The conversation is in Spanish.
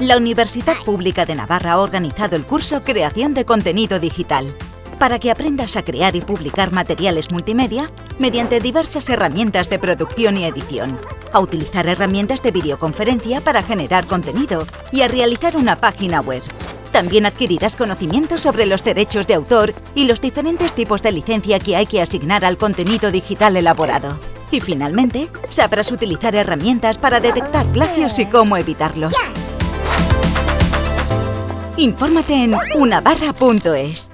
La Universidad Pública de Navarra ha organizado el curso Creación de Contenido Digital para que aprendas a crear y publicar materiales multimedia mediante diversas herramientas de producción y edición, a utilizar herramientas de videoconferencia para generar contenido y a realizar una página web. También adquirirás conocimientos sobre los derechos de autor y los diferentes tipos de licencia que hay que asignar al contenido digital elaborado. Y finalmente, sabrás utilizar herramientas para detectar plagios y cómo evitarlos. Infórmate en unabarra.es.